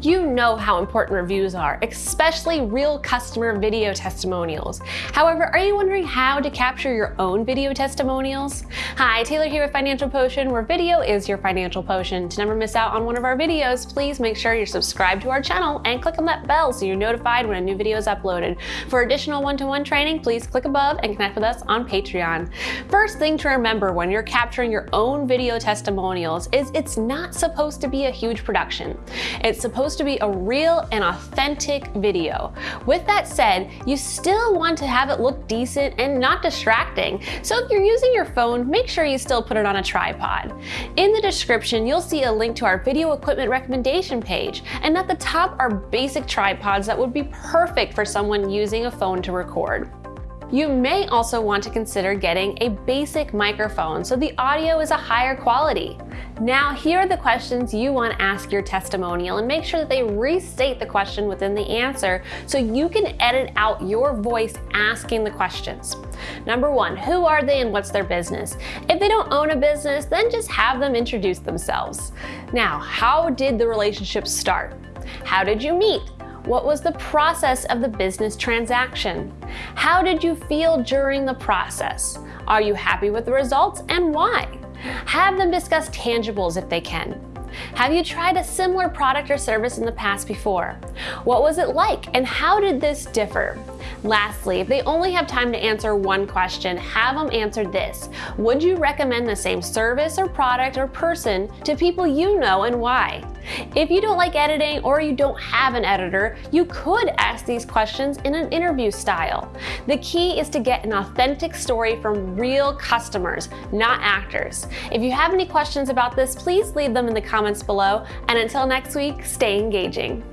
You know how important reviews are, especially real customer video testimonials. However, are you wondering how to capture your own video testimonials? Hi, Taylor here with Financial Potion, where video is your financial potion. To never miss out on one of our videos, please make sure you're subscribed to our channel and click on that bell so you're notified when a new video is uploaded. For additional one-to-one -one training, please click above and connect with us on Patreon. First thing to remember when you're capturing your own video testimonials is it's not supposed to be a huge production. It's supposed supposed to be a real and authentic video. With that said, you still want to have it look decent and not distracting. So if you're using your phone, make sure you still put it on a tripod. In the description, you'll see a link to our video equipment recommendation page. And at the top are basic tripods that would be perfect for someone using a phone to record. You may also want to consider getting a basic microphone so the audio is a higher quality. Now, here are the questions you want to ask your testimonial and make sure that they restate the question within the answer so you can edit out your voice asking the questions. Number one, who are they and what's their business? If they don't own a business, then just have them introduce themselves. Now, how did the relationship start? How did you meet? What was the process of the business transaction? How did you feel during the process? Are you happy with the results and why? Have them discuss tangibles if they can. Have you tried a similar product or service in the past before? What was it like and how did this differ? Lastly, if they only have time to answer one question, have them answer this. Would you recommend the same service or product or person to people you know and why? If you don't like editing or you don't have an editor, you could ask these questions in an interview style. The key is to get an authentic story from real customers, not actors. If you have any questions about this, please leave them in the comments below. And until next week, stay engaging.